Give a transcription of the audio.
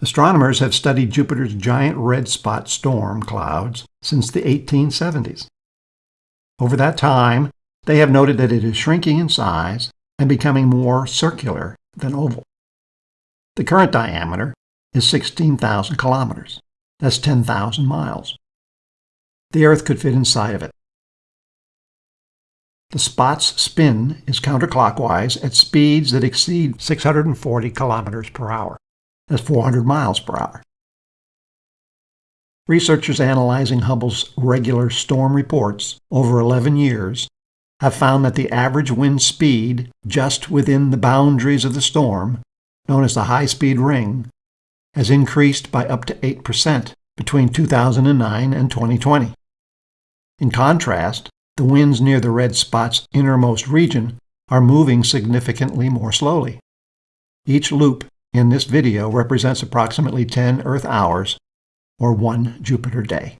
Astronomers have studied Jupiter's giant red spot storm clouds since the 1870s. Over that time, they have noted that it is shrinking in size and becoming more circular than oval. The current diameter is 16,000 kilometers. That's 10,000 miles. The Earth could fit inside of it. The spot's spin is counterclockwise at speeds that exceed 640 kilometers per hour. That's 400 miles per hour. Researchers analyzing Hubble's regular storm reports over 11 years have found that the average wind speed just within the boundaries of the storm, known as the high speed ring, has increased by up to 8% between 2009 and 2020. In contrast, the winds near the red spot's innermost region are moving significantly more slowly. Each loop in this video represents approximately 10 Earth hours or one Jupiter day.